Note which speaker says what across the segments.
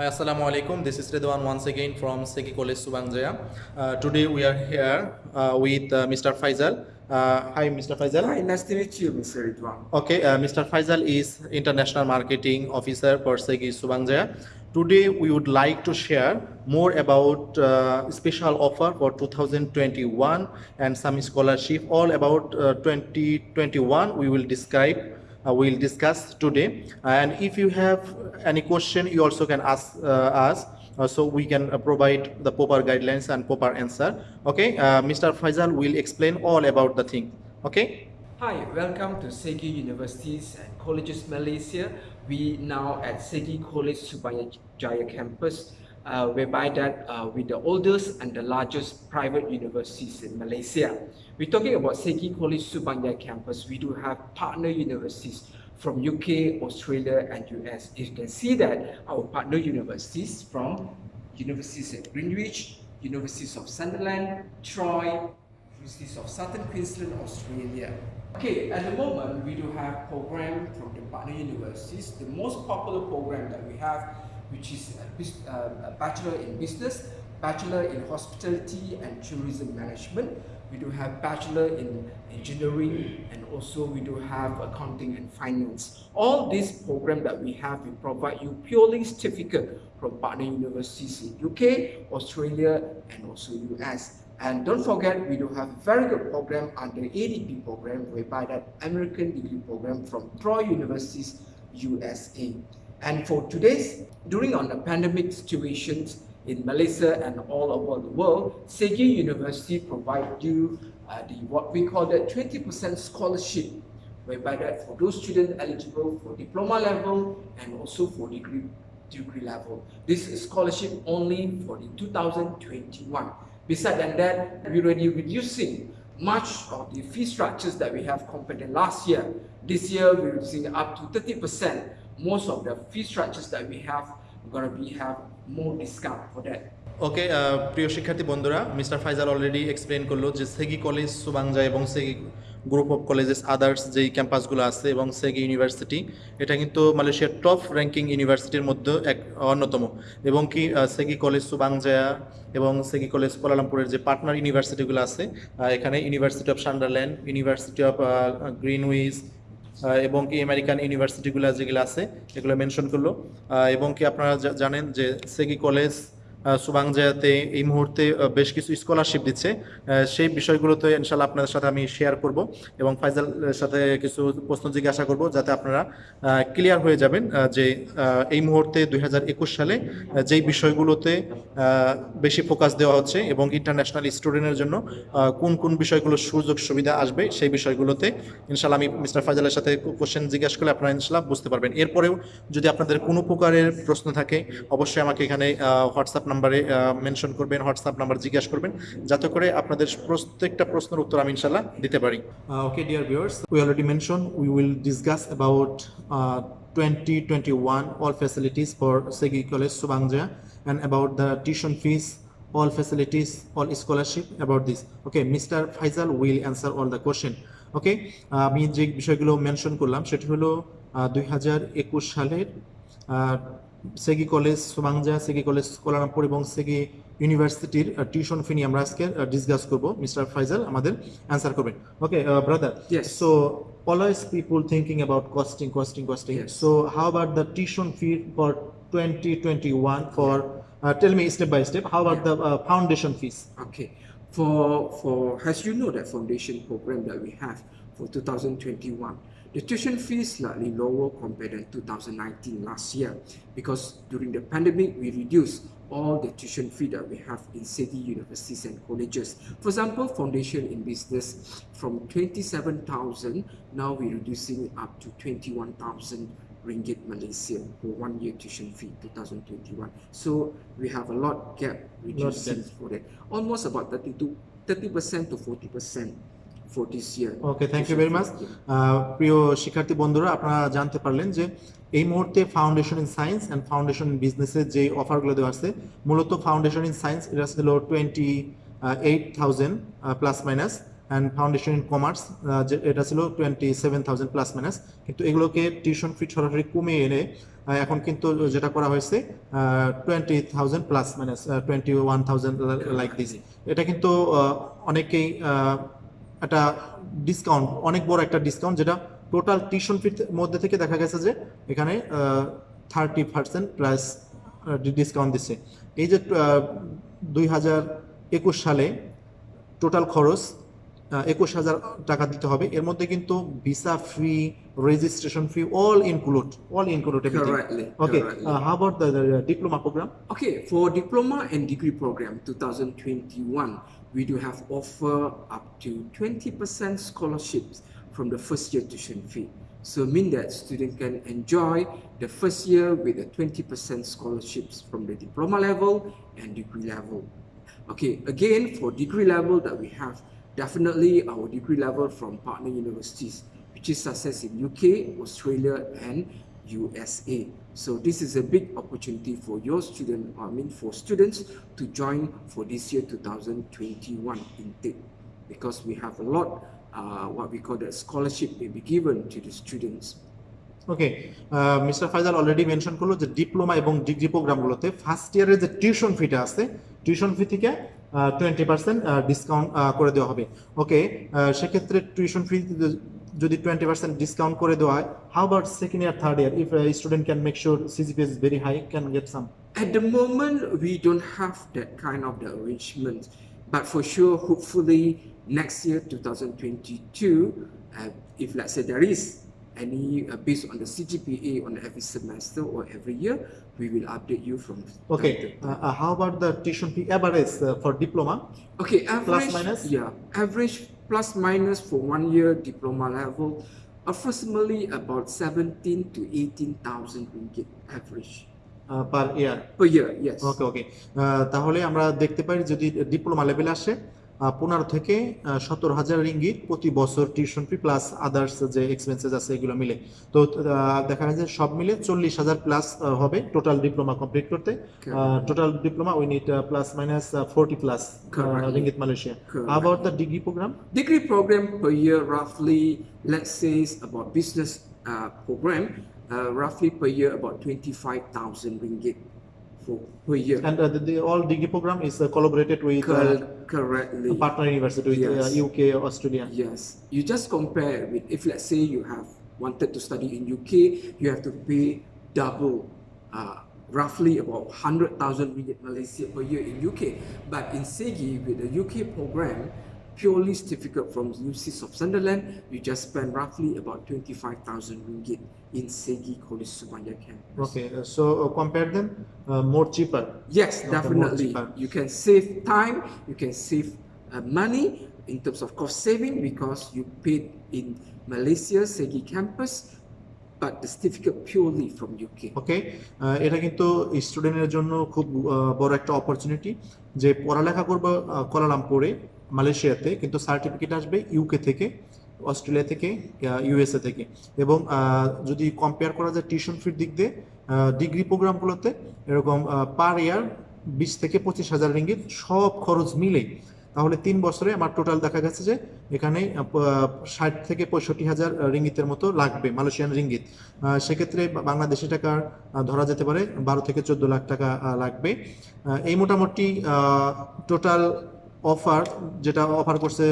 Speaker 1: Hi, Assalamu alaikum. This is Redwan once again from Seki College Subangjaya. Uh, today we are here uh, with uh, Mr. Faisal. Uh, hi, Mr. Faisal.
Speaker 2: Hi, nice to meet you, Mr. Ridwan.
Speaker 1: Okay, uh, Mr. Faisal is International Marketing Officer for Seki Subangjaya. Today we would like to share more about uh, special offer for 2021 and some scholarship. All about uh, 2021 we will describe uh, we'll discuss today. And if you have any question, you also can ask uh, us. Uh, so we can uh, provide the proper guidelines and proper answer. Okay, uh, Mr. Faisal will explain all about the thing. Okay.
Speaker 2: Hi, welcome to Segi Universities and Colleges Malaysia. We now at Segi College Subang Jaya campus, uh, whereby that uh, with the oldest and the largest private universities in Malaysia. We're talking about Segi College Subang Jaya campus. We do have partner universities from UK, Australia, and US. You can see that our partner universities from universities at Greenwich, Universities of Sunderland, Troy, Universities of Southern Queensland, Australia. Okay, at the moment we do have program from the partner universities. The most popular program that we have, which is a, uh, a bachelor in business, bachelor in hospitality and tourism management. We do have bachelor in engineering and also we do have accounting and finance. All these programs that we have, we provide you purely certificate from partner universities in UK, Australia and also US. And don't forget, we do have a very good program under ADP program, whereby that American degree program from Troy Universities, USA. And for today's, during on the pandemic situations in Malaysia and all over the world, Segi University provide you uh, the what we call the 20% scholarship, whereby that for those students eligible for diploma level and also for degree degree level. This is scholarship only for the 2021. Besides than that, we're already reducing much of the fee structures that we have compared to last year. This year, we're reducing up to 30%. Most of the fee structures that we have, going to be have more discount for that.
Speaker 1: ওকে প্রিয় শিক্ষার্থী বন্ধুরা mister Faizal already explain করল যে সেগি college Subang Jaya এবং Segi group of colleges others যেই ক্যাম্পাসগুলো আছে এবং সেগি ইউনিভার্সিটি এটা কিন্তু মালয়েশিয়ার টপ র্যাঙ্কিং ইউনিভার্সিটির মধ্যে এক অন্যতম এবং কি সেগি কলেজ সুবাংজায়া এবং সেগি কলেজ কোলালামপুরের যে পার্টনার ইউনিভার্সিটিগুলো আছে এখানে university of Sunderland university of Greenwich এবং কি আমেরিকান ইউনিভার্সিটিগুলো যেগুলো আছে, এগুলো মেনশন করল। এবং কি আপনারা জানেন যে সেগি কলেজ আহ, সুবাংজায়াতে এই মুহূর্তে বেশ কিছু স্কলারশিপ দিচ্ছে। সেই বিষয়গুলোতে ইনশাল্লাহ আপনাদের সাথে আমি শেয়ার করব এবং ফাইজালের সাথে কিছু প্রশ্ন জিজ্ঞাসা করব যাতে আপনারা ক্লিয়ার হয়ে যাবেন যে এই মুহূর্তে দু হাজার একুশ সালে যেই বিষয়গুলোতে বেশি ফোকাস দেওয়া হচ্ছে এবং ইন্টারন্যাশনাল স্টুডেন্টের জন্য কোন কোন বিষয়গুলো সুযোগ সুবিধা আসবে সেই বিষয়গুলোতে ইনশাল্লাহ আমি মিস্টার ফাইজালের সাথে কোশ্চেন জিজ্ঞাসা করলে আপনারা ইনশাল্লাহ বুঝতে পারবেন। এরপরেও যদি আপনাদের কোনো প্রকারের প্রশ্ন থাকে অবশ্যই আমাকে এখানে হোয়াটসঅ্যাপ নাম্বারে মেনশন করবেন হোয়াটসঅ্যাপ নাম্বার জিজ্ঞাসা করবেন, যাতে করে আপনাদের প্রত্যেকটা প্রশ্নের উত্তর আমি ইনশাল্লাহ দিতে পারি okay dear viewers we already mention we will discuss about 2021 all facilities for Segi College Subangja and about the tuition fees, all facilities, all scholarship about this okay Mr. Faisal will answer all the question okay আমি যে বিষয়গুলো mention করলাম, সেটি হলো দুই হাজার একুশ সালের সেগি কলেজ সুমাংজা সেগি কলেজ কোলারামপুর এবং সেগি ইউনিভার্সিটির টিউশন ফি নিয়ে আমরা আজকে ডিসকাস করব মিস্টার ফাইজাল আমাদের অ্যান্সার করবেন okay brother
Speaker 2: Yes.
Speaker 1: So always people thinking about costing costing costing
Speaker 2: Yes.
Speaker 1: so how about the tuition fee for 2021 for uh, tell me step by step how about the uh, foundation fees
Speaker 2: Okay, for for as you know that foundation program that we have for 2021, the tuition fee is slightly lower compared than 2019 last year because during the pandemic we reduced all the tuition fee that we have in Segi universities and colleges. For example, foundation in business from 27,000 now we're reducing up to 21,000 ringgit Malaysian for one year tuition fee 2021. So we have a lot gap reducing for that. Almost about 30 to 30% to 40% for this year.
Speaker 1: Okay thank you
Speaker 2: tuition
Speaker 1: very
Speaker 2: much
Speaker 1: প্রিয় শিক্ষার্থী বন্ধুরা আপনারা জানতে পারলেন যে এই মুহূর্তে foundation in science and foundation in বিজনেসের যে অফারগুলো দেওয়া আছে মূলত ফাউন্ডেশন ইন সায়েন্স এটা ছিল twenty eight thousand plus minus and foundation in commerce এটা ছিল twenty seven thousand plus minus কিন্তু এগুলোকে টিউশন ফি সরাসরি কমিয়ে এনে এখন কিন্তু যেটা করা হয়েছে টোয়েন্টি থাউজেন্ড প্লাস মানে twenty one thousand like this এটা কিন্তু অনেকেই একটা ডিসকাউন্ট অনেক বড় একটা ডিসকাউন্ট যেটা টোটাল টিউশন ফির মধ্যে থেকে দেখা গেছে যে এখানে থার্টি পার্সেন্ট প্লাস ডিসকাউন্ট দিচ্ছে। এই যে দুই হাজার একুশ সালে টোটাল খরচ একুশ হাজার টাকা দিতে হবে এর মধ্যে কিন্তু visa fee registration fee all include all include
Speaker 2: Correctly.
Speaker 1: Okay
Speaker 2: correctly.
Speaker 1: How about the diploma programme
Speaker 2: Okay, for diploma and degree program 2021, we do have offer up to 20% scholarships from the first year tuition fee. So mean that student can enjoy the first year with a 20% scholarships from the diploma level and degree level. Okay, again for degree level that we have definitely our degree level from partner universities, which is success in UK, Australia, and USA. So this is a big opportunity for your student, I mean for students to join for this year 2021 intake because we have a lot uh, what we call the scholarship will be given to the students.
Speaker 1: Okay mister Faizal already mention করলো যে diploma এবং degree প্রোগ্রামগুলোতে first ইয়ারের যে tuition ফিটা আছে tuition fee থেকে twenty percent discount করে দেওয়া হবে ওকে সেক্ষেত্রে টিউশন ফি যদি টোয়েন্টি পার্সেন্ট ডিসকাউন্ট করে দেওয়া হয় how about second year third year if student can make sure CGPA is very high can get some
Speaker 2: At the moment, we don't have that kind of the arrangement, but for sure, hopefully next year, 2022, uh, if let's say there is any uh, based on the CGPA on every semester or every year, we will update you from.
Speaker 1: Okay
Speaker 2: time to time.
Speaker 1: How about the tuition fee average for diploma
Speaker 2: Okay, average.
Speaker 1: minus?
Speaker 2: Yeah, average plus minus for one year diploma level, approximately about 17 to 18,000 ringgit average
Speaker 1: per year
Speaker 2: per year. Yes.
Speaker 1: ওকে ওকে তাহলে আমরা দেখতে পারি যদি diploma লেভেলে আসে পনেরো থেকে সত্তর হাজার রিঙ্গিত প্রতি বছর টিউশন ফি প্লাস আদার্স যে এক্সপেন্সেস আছে এগুলো মিলে। তো দেখা যায় যে সব মিলে চল্লিশ হাজার প্লাস হবে টোটাল ডিপ্লোমা কমপ্লিট করতে। Total diploma we need plus minus
Speaker 2: forty
Speaker 1: plus. Ringgit
Speaker 2: Malaysia.
Speaker 1: About the degree program
Speaker 2: Degree program? Per year, roughly, let's say is about business uh, program, uh, roughly per year about 25,000 ringgit. For per year.
Speaker 1: And uh, the, the all degree program is uh, collaborated with uh,
Speaker 2: Cor- correctly.
Speaker 1: partner university with
Speaker 2: Yes.
Speaker 1: uh, UK, Australia.
Speaker 2: Yes. You just compare with if let's say you have wanted to study in UK, you have to pay double, uh, roughly about 100,000 ringgit Malaysia per year in UK. But in SEGI, with the UK program, purely certificate from UCIS of Sunderland, you just spend roughly about 25,000 ringgit in Segi College Subang Jaya campus.
Speaker 1: Okay, uh, so uh, compare them, uh, more cheaper.
Speaker 2: Yes, definitely.
Speaker 1: Cheaper.
Speaker 2: You can save time, you can save uh, money in terms of cost saving because you paid in Malaysia Segi campus but the certificate purely from UK.
Speaker 1: Okay, uh, এটা কিন্তু স্টুডেন্টের জন্য খুব uh, opportunity, একটা opportunity যে পড়ালেখা করবো কোলালামপুরে মালয়েশিয়াতে, কিন্তু সার্টিফিকেট আসবে ইউকে থেকে, অস্ট্রেলিয়া থেকে ইউএসএ থেকে। এবং যদি কম্পেয়ার করা যায় টিউশন ফির দিক দিয়ে ডিগ্রি প্রোগ্রামগুলোতে এরকম পার ইয়ার বিশ থেকে পঁচিশ হাজার রিঙ্গিত সব খরচ মিলে তাহলে তিন বছরে আমার টোটাল দেখা গেছে যে, এখানে ষাট থেকে পঁয়ষট্টি হাজার রিঙ্গিতের মতো লাগবে মালয়েশিয়ান রিঙ্গিত। সেক্ষেত্রে বাংলাদেশি টাকা ধরা যেতে পারে বারো থেকে চোদ্দ লাখ টাকা লাগবে। এই মোটামুটি টোটাল অফার যেটা অফার করছে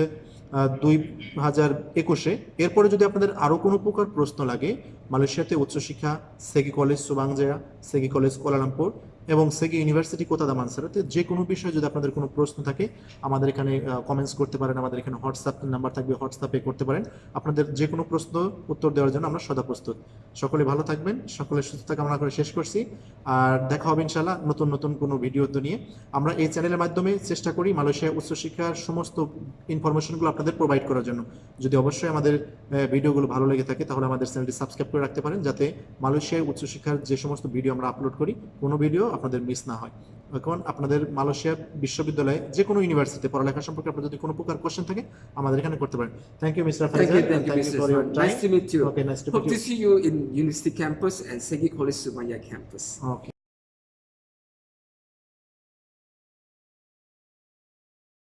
Speaker 1: দুই হাজার একুশে। এরপরে যদি আপনাদের আরও কোনো প্রকার প্রশ্ন লাগে, মালয়েশিয়াতে উচ্চশিক্ষা, SEGi college Subang Jaya SEGi college Kuala Lumpur এবং সেগি ইউনিভার্সিটি কোতাদা মানসারাতে? যে কোনো বিষয়ে যদি আপনাদের কোনো প্রশ্ন থাকে, আমাদের এখানে কমেন্টস করতে পারেন, আমাদের এখানে হোয়াটসঅ্যাপ নাম্বার থাকবে হোয়াটসঅ্যাপে করতে পারেন। আপনাদের যে কোনো প্রশ্ন, উত্তর দেওয়ার জন্য আমরা সদা প্রস্তুত। সকলে ভালো থাকবেন সকলের সুস্থতা কামনা করে শেষ করছি। আর দেখা হবে ইনশাল্লাহ নতুন নতুন কোনো ভিডিও নিয়ে। আমরা এই চ্যানেলের মাধ্যমে চেষ্টা করি মালয়েশিয়া উচ্চশিক্ষার সমস্ত ইনফরমেশনগুলো আপনাদের প্রোভাইড করার জন্য। যদি অবশ্যই আমাদের ভিডিওগুলো ভালো লেগে থাকে, তাহলে আমাদের চ্যানেলটি সাবস্ক্রাইব করে রাখতে পারেন, যাতে মালয়েশিয়ায় উচ্চশিক্ষার যে সমস্ত ভিডিও আমরা আপলোড করি, কোনো ভিডিও আপনাদের মিস না হয়। এখন আপনাদের মালয়েশিয়া বিশ্ববিদ্যালয়ে যে কোনো ইউনিভার্সিটিতে পড়ালেখা সম্পর্কে আপনার যদি কোনো প্রকার কোয়েশ্চেন থাকে আমাদের এখানে করতে পারেন।
Speaker 2: Thank you mister
Speaker 1: Faizal thank
Speaker 2: you
Speaker 1: for your
Speaker 2: time nice to meet you
Speaker 1: okay nice to meet you too
Speaker 2: see you in university campus and SEGi college Sumaiya campus
Speaker 1: okay